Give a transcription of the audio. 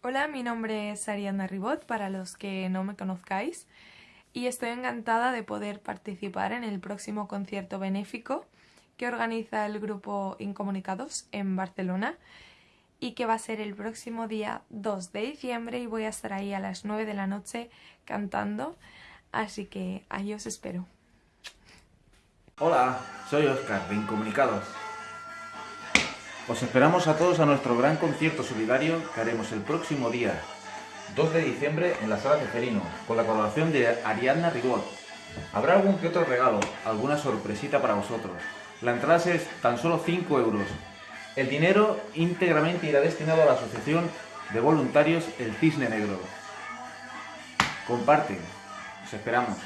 Hola, mi nombre es Ariana Ribot, para los que no me conozcáis, y estoy encantada de poder participar en el próximo concierto benéfico que organiza el grupo Incomunicados en Barcelona y que va a ser el próximo día 2 de diciembre y voy a estar ahí a las 9 de la noche cantando, así que ahí os espero. Hola, soy Oscar de Incomunicados. Os esperamos a todos a nuestro gran concierto solidario que haremos el próximo día 2 de diciembre en la Sala Ceferino, con la colaboración de Ariadna Ribot. Habrá algún que otro regalo, alguna sorpresita para vosotros. La entrada es tan solo 5 euros. El dinero íntegramente irá destinado a la Asociación de Voluntarios El Cisne Negro. Comparte, os esperamos.